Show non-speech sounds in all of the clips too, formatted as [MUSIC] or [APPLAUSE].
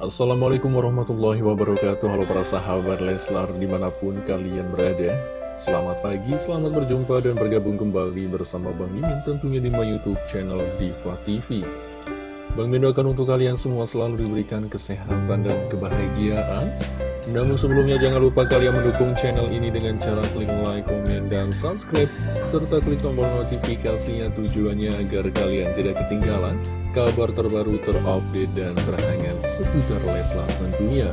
Assalamualaikum warahmatullahi wabarakatuh. Halo para sahabat Leslar di mana pun kalian berada. Selamat pagi, selamat berjumpa dan bergabung kembali bersama Bang Mimin tentunya di my youtube channel Diva TV Bang Mimin doakan untuk kalian semua selalu diberikan kesehatan dan kebahagiaan namun sebelumnya jangan lupa kalian mendukung channel ini dengan cara klik like, komen, dan subscribe serta klik tombol notifikasinya tujuannya agar kalian tidak ketinggalan kabar terbaru terupdate dan terhangat seputar Leslar tentunya.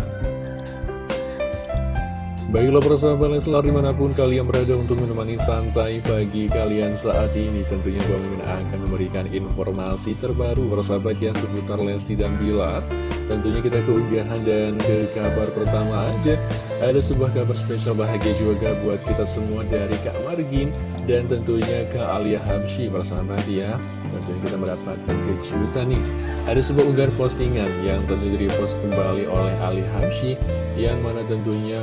Baiklah persahabat Leslar di mana pun kalian berada untuk menemani santai pagi kalian saat ini Tentunya Bang Mimin akan memberikan informasi terbaru persahabat ya seputar Lesti dan Bilar. Tentunya kita keunggahan dan ke kabar pertama aja Ada sebuah kabar spesial bahagia juga buat kita semua dari Kak Margin Dan tentunya Kak Alia Hamshi persahabat ya. Tentunya kita mendapatkan kejutan nih. Ada sebuah unggahan postingan yang tentunya repost kembali oleh Ali Hamshi Yang mana tentunya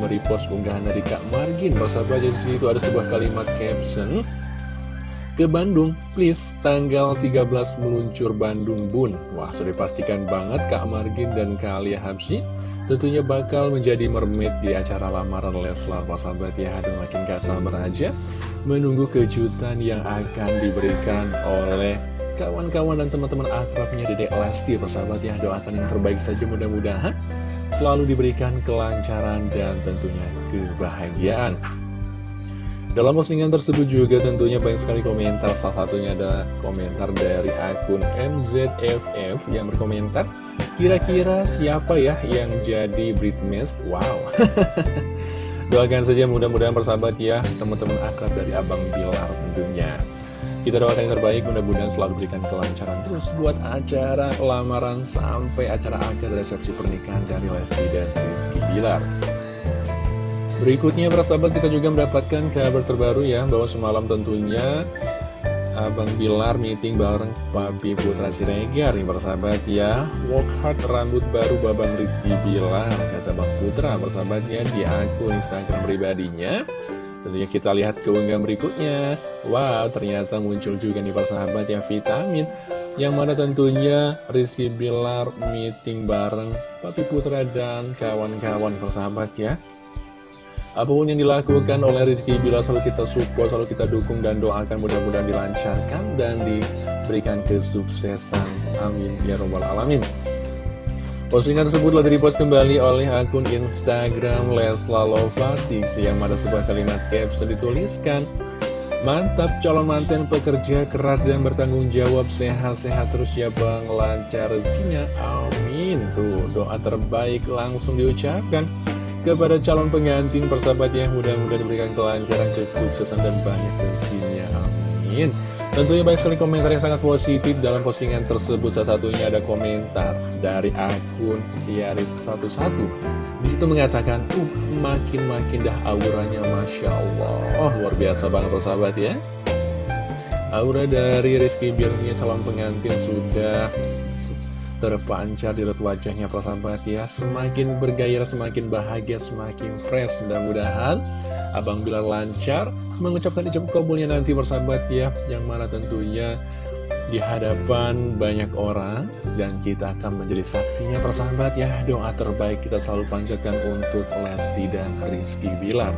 merepost unggahan dari Kak Margin. Persahabat di situ ada sebuah kalimat caption. Ke Bandung, please tanggal 13 meluncur Bandung Bun. Wah sudah dipastikan banget Kak Margin dan Kak Alia Tentunya bakal menjadi mermaid di acara lamaran Leslar. Sahabat ya Aduh makin gak sabar aja Menunggu kejutan yang akan diberikan oleh kawan-kawan dan teman-teman akrabnya Dedek Lesti. Persahabat ya doakan yang terbaik saja mudah-mudahan Selalu diberikan kelancaran dan tentunya kebahagiaan dalam postingan tersebut juga tentunya banyak sekali komentar, salah satunya ada komentar dari akun MZFF yang berkomentar, kira-kira siapa ya yang jadi Britmes? Wow, [LAUGHS] doakan saja mudah-mudahan bersahabat ya teman-teman akrab dari Abang Bilar tentunya. Kita doakan yang terbaik, mudah-mudahan selalu berikan kelancaran terus buat acara lamaran sampai acara akad resepsi pernikahan dari Lesti dan Rizky Bilar. Berikutnya para sahabat kita juga mendapatkan kabar terbaru ya Bahwa semalam tentunya Abang Bilar meeting bareng Papi Putra Siregar nih para sahabat ya Walk hard rambut baru Babang Rizky Bilar Kata Bang Putra para sahabatnya di akun Instagram pribadinya Tentunya kita lihat keunggahan berikutnya Wow ternyata muncul juga nih para sahabat ya vitamin yang mana tentunya Rizky Bilar meeting bareng Papi Putra dan kawan-kawan persahabat ya Apa pun yang dilakukan oleh Rizky bila selalu kita support, selalu kita dukung dan doakan mudah-mudahan dilancarkan dan diberikan kesuksesan. Amin. Ya Rabbal Alamin. Postingan tersebut telah direpost kembali oleh akun Instagram Lesla yang ada sebuah kalimat caption dituliskan Mantap calon mantan pekerja keras dan bertanggung jawab sehat-sehat terus ya bang lancar rezekinya amin tuh doa terbaik langsung diucapkan kepada calon pengantin persahabat yang mudah-mudahan diberikan kelancaran, kesuksesan, dan banyak rezekinya. Amin. Tentunya banyak sekali komentar yang sangat positif dalam postingan tersebut. Salah satunya ada komentar dari akun Siaris11. Di situ mengatakan, uh, makin-makin dah auranya Masya Allah. Oh, luar biasa banget persahabat ya. Aura dari Rizky Birnia calon pengantin sudah terpancar di raut wajahnya persahabat ya Semakin bergairah, semakin bahagia, semakin fresh Mudah-mudahan Abang Bilar lancar mengucapkan ijab kabulnya nanti persahabat ya Yang mana tentunya di hadapan banyak orang Dan kita akan menjadi saksinya persahabat ya. Doa terbaik kita selalu panjatkan untuk Lesti dan Rizky Bilar.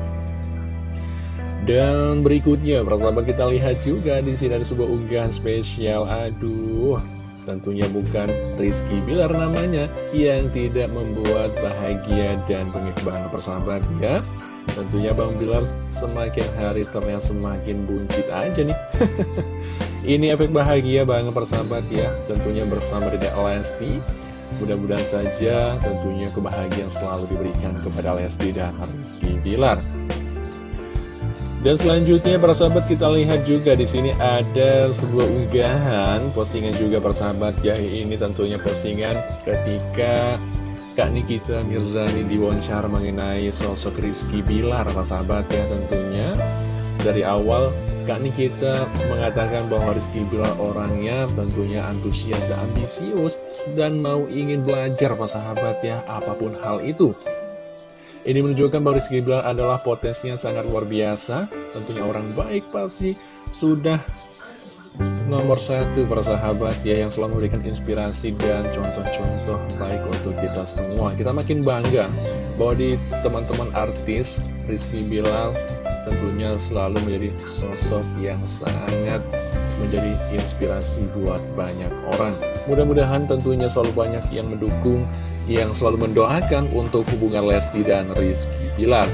Dan berikutnya, persahabat kita lihat juga di sini ada sebuah unggahan spesial. Aduh, tentunya bukan Rizky Bilar namanya yang tidak membuat bahagia dan bangga persahabat ya tentunya Bang Bilar semakin hari terlihat semakin buncit aja nih. [LAUGHS] Ini efek bahagia banget persahabat ya. Tentunya bersama Dedek Lesti. Mudah-mudahan saja tentunya kebahagiaan selalu diberikan kepada Lesti dan Rizky Bilar. Dan selanjutnya para sahabat kita lihat juga di sini ada sebuah unggahan postingan juga para sahabat ya. Ini tentunya postingan ketika Kak Nikita Mirzani diwawancara mengenai sosok Rizky Bilar sahabat ya tentunya dari awal Kak Nikita mengatakan bahwa Rizky Bilar orangnya tentunya antusias dan ambisius dan mau ingin belajar para sahabat ya apa pun hal itu ini menunjukkan bahwa Rizky Bilar adalah potensinya sangat luar biasa. Tentunya orang baik pasti sudah nomor satu persahabat ya yang selalu memberikan inspirasi dan contoh-contoh baik untuk kita semua. Kita makin bangga bahwa di teman-teman artis Rizky Bilal tentunya selalu menjadi sosok yang sangat menjadi inspirasi buat banyak orang. Mudah-mudahan tentunya selalu banyak yang mendukung yang selalu mendoakan untuk hubungan Lesti dan Rizky Bilal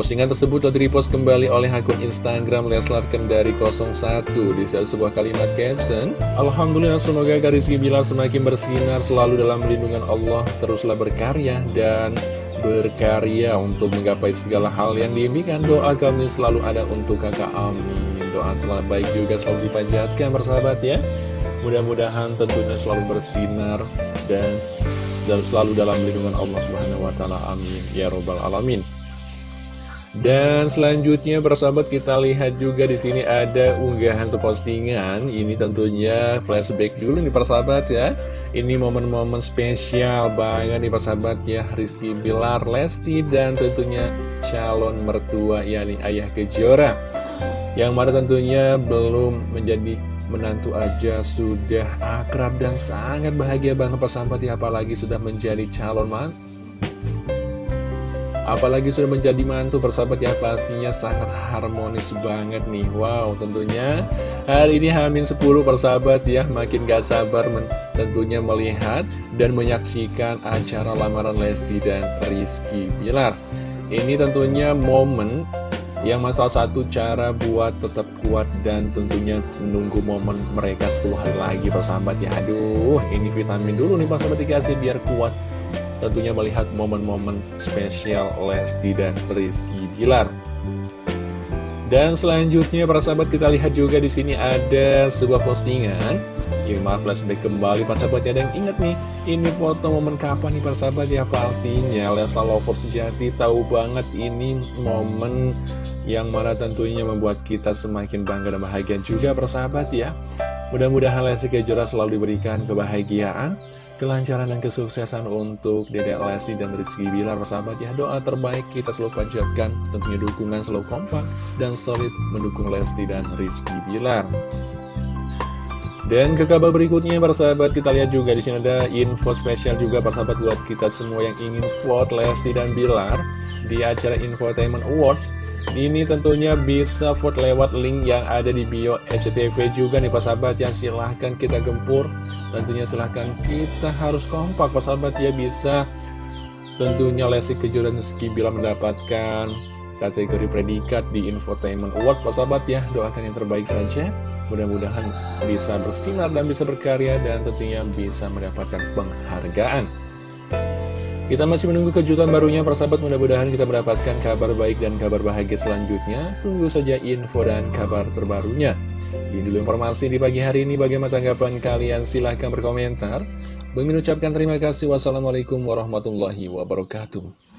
Postingan tersebut telah direpost kembali oleh akun Instagram Leslar Kendari 01 di sebuah kalimat caption Alhamdulillah semoga Rizky Bilar semakin bersinar selalu dalam lindungan Allah. Teruslah berkarya dan berkarya untuk menggapai segala hal yang diimpikan. Doa kami selalu ada untuk kakak. Amin. Doa telah baik juga selalu dipanjatkan bersahabat ya. Mudah-mudahan tentunya selalu bersinar dan dan selalu dalam lindungan Allah Subhanahu wa taala. Amin. Ya robbal alamin dan selanjutnya persahabat kita lihat juga di sini ada unggahan atau postingan. Ini tentunya flashback dulu nih persahabat ya. Ini momen-momen spesial banget nih persahabat ya. Rizky Bilar, Lesti dan tentunya calon mertua yakni Ayah Kejora. Yang mana tentunya belum menjadi menantu aja sudah akrab dan sangat bahagia banget persahabat ya. Apalagi sudah menjadi calon mantu Apalagi sudah menjadi mantu persahabat ya pastinya sangat harmonis banget nih. Wow tentunya hari ini Hamin 10 persahabat ya makin gak sabar tentunya melihat dan menyaksikan acara lamaran Lesti dan Rizky Bilar. Ini tentunya momen yang masalah satu cara buat tetap kuat dan tentunya menunggu momen mereka 10 hari lagi persahabat ya. Aduh ini vitamin dulu nih persahabat dikasih biar kuat tentunya melihat momen-momen spesial Lesti dan Rizky Bilar. Dan selanjutnya para sahabat kita lihat juga di sini ada sebuah postingan. Ya maaf flashback kembali para sahabat. Ada yang ingat nih Ini foto momen kapan nih para sahabat? Ya pastinya. Leslar Lovers sejati tahu banget ini momen yang mana tentunya membuat kita semakin bangga dan bahagia juga persahabat ya. Mudah-mudahan Lesti Kejora selalu diberikan kebahagiaan kelancaran dan kesuksesan untuk Dedek Lesti dan Rizky Bilar persahabat ya. Doa terbaik kita selalu panjatkan tentunya dukungan selalu kompak dan solid mendukung Lesti dan Rizky Bilar. Dan ke kabar berikutnya persahabat kita lihat juga di sini ada info spesial juga persahabat buat kita semua yang ingin vote Lesti dan Bilar di acara Infotainment Awards ini tentunya bisa vote lewat link yang ada di bio SCTV juga nih persahabat yang silahkan kita gempur. Tentunya silahkan kita harus kompak persahabat ya. Bisa Tentunya Lesti Kejora Rizky bila mendapatkan kategori predikat di Infotainment Award persahabat ya. Doakan yang terbaik saja. Mudah-mudahan bisa bersinar dan bisa berkarya dan tentunya bisa mendapatkan penghargaan kita masih menunggu kejutan barunya persahabat mudah-mudahan kita mendapatkan kabar baik dan kabar bahagia selanjutnya. Tunggu saja info dan kabar terbarunya. Ini dulu informasi di pagi hari ini bagaimana tanggapan kalian silahkan berkomentar. Bagi mengucapkan terima kasih. Wassalamualaikum warahmatullahi wabarakatuh.